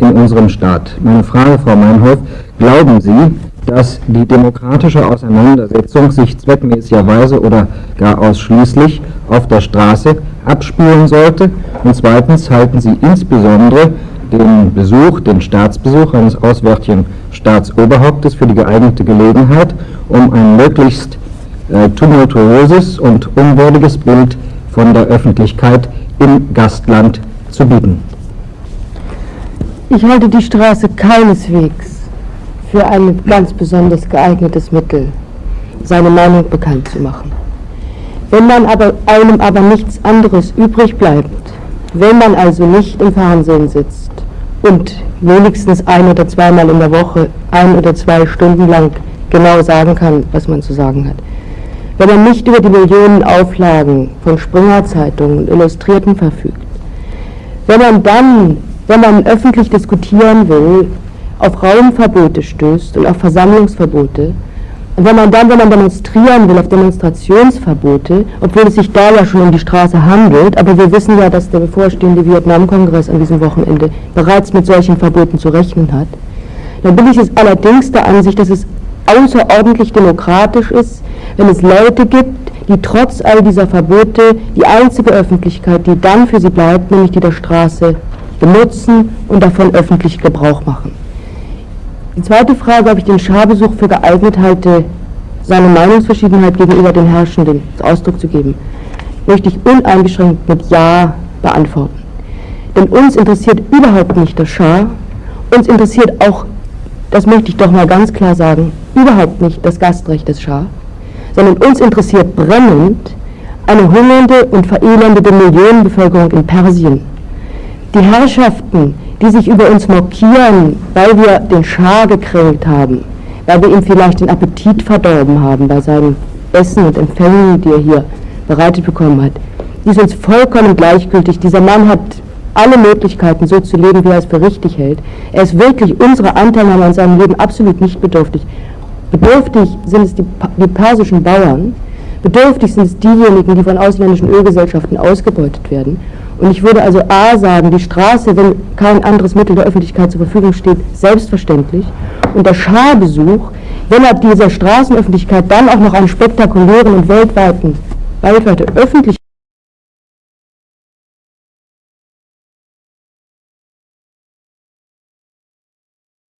in unserem Staat. Meine Frage, Frau Meinhof, glauben Sie, dass die demokratische Auseinandersetzung sich zweckmäßigerweise oder gar ausschließlich auf der Straße abspielen sollte? Und zweitens, halten Sie insbesondere den Besuch, den Staatsbesuch eines auswärtigen Staatsoberhauptes für die geeignete Gelegenheit, um ein möglichst äh, tumultuöses und unwürdiges Bild von der Öffentlichkeit im Gastland zu bieten. Ich halte die Straße keineswegs für ein ganz besonders geeignetes Mittel, seine Meinung bekannt zu machen. Wenn man aber, einem aber nichts anderes übrig bleibt, wenn man also nicht im Fernsehen sitzt und wenigstens ein oder zweimal in der Woche ein oder zwei Stunden lang genau sagen kann, was man zu sagen hat, wenn man nicht über die Millionen Auflagen von Springer-Zeitungen und Illustrierten verfügt, wenn man dann, wenn man öffentlich diskutieren will, auf Raumverbote stößt und auf Versammlungsverbote, und wenn man dann, wenn man demonstrieren will, auf Demonstrationsverbote, obwohl es sich da ja schon um die Straße handelt, aber wir wissen ja, dass der bevorstehende Vietnamkongress an diesem Wochenende bereits mit solchen Verboten zu rechnen hat, dann bin ich es allerdings der Ansicht, dass es außerordentlich demokratisch ist, wenn es Leute gibt, die trotz all dieser Verbote die einzige Öffentlichkeit, die dann für sie bleibt, nämlich die der Straße, benutzen und davon öffentlich Gebrauch machen. Die zweite Frage, ob ich den Scharbesuch für geeignet halte, seine Meinungsverschiedenheit gegenüber den Herrschenden Ausdruck zu geben, möchte ich uneingeschränkt mit Ja beantworten. Denn uns interessiert überhaupt nicht der Schar, uns interessiert auch, das möchte ich doch mal ganz klar sagen, überhaupt nicht das Gastrecht des Schah, sondern uns interessiert brennend eine hungernde und verelendete Millionenbevölkerung in Persien. Die Herrschaften, die sich über uns mokieren, weil wir den Schah gekränkt haben, weil wir ihm vielleicht den Appetit verdorben haben bei seinem Essen und Empfängen, die er hier bereitet bekommen hat. Die ist uns vollkommen gleichgültig. Dieser Mann hat alle Möglichkeiten, so zu leben, wie er es für richtig hält. Er ist wirklich unserer Anteilnahme an seinem Leben absolut nicht bedürftig. Bedürftig sind es die, die persischen Bauern, bedürftig sind es diejenigen, die von ausländischen Ölgesellschaften ausgebeutet werden. Und ich würde also A sagen, die Straße, wenn kein anderes Mittel der Öffentlichkeit zur Verfügung steht, selbstverständlich. Und der Scharbesuch, wenn er dieser Straßenöffentlichkeit dann auch noch einen spektakulären und weltweiten, weltweite Öffentlichkeit